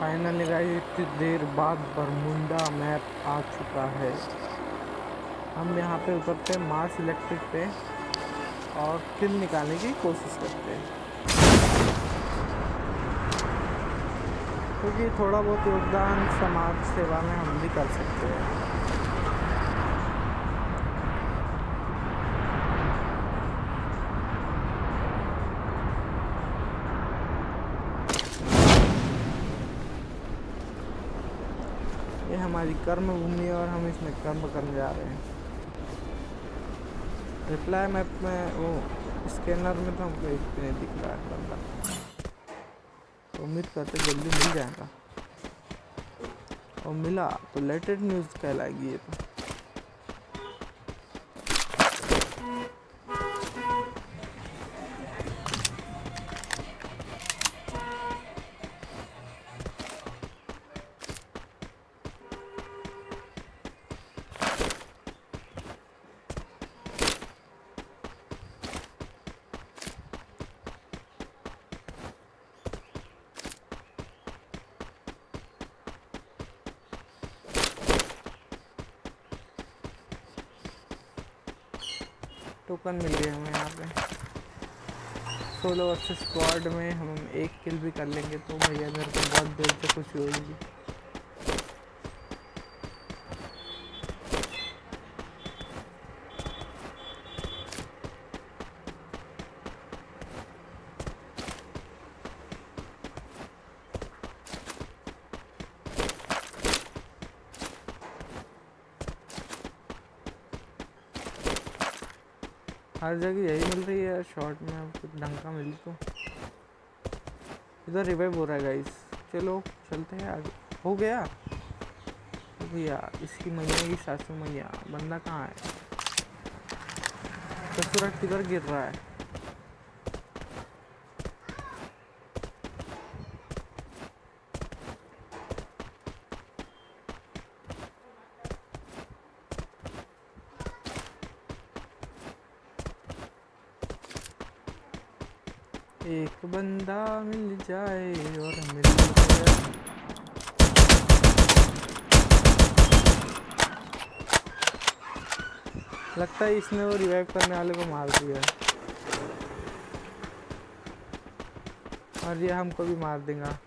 Finally guys इतनी देर बाद Bermuda map आ चुका है। हम यहाँ पे उतरते हैं मार्स इलेक्ट्रिक पे, और किल निकालने की कोशिश करते हैं। क्योंकि थोड़ा बहुत योगदान समाज सेवा में हम भी कर सकते हैं। ये हमारी कर्म भूमि और हम इसमें कर्म करने जा रहे हैं। रिप्लाई मैप में वो स्कैनर में तो हमको एक नहीं दिख रहा है बंदा। तो उम्मीद करते जल्दी मिल जाएगा। और मिला तो लेटेड न्यूज़ कहलाएगी ये तो। टोकन मिल गए हमें यहाँ पे। सोलो वर्सेस स्क्वाड में हम एक किल भी कर लेंगे तो भैया मेरे को बहुत देर से खुशी होगी हर जगह यही मिल रही है शॉर्ट में, अब कुछ ढंग का मिल तो। इधर रिवाइव हो रहा है गाइस चलो, चलते हैं आगे। हो गया? भैया, इसकी मैया की सासू मैया, बंदा कहाँ है? ससुरा किधर गिर रहा है? एक बंदा मिल जाए और मिल गया लगता है इसने वो रिवाइव करने वाले को मार दिया और ये हमको भी मार देगा।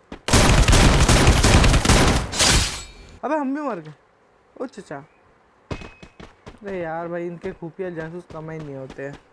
अबे हम भी मर गए। ओ चचा। अरे यार भाई, इनके खुफिया जासूस कम ही नहीं होते। हैं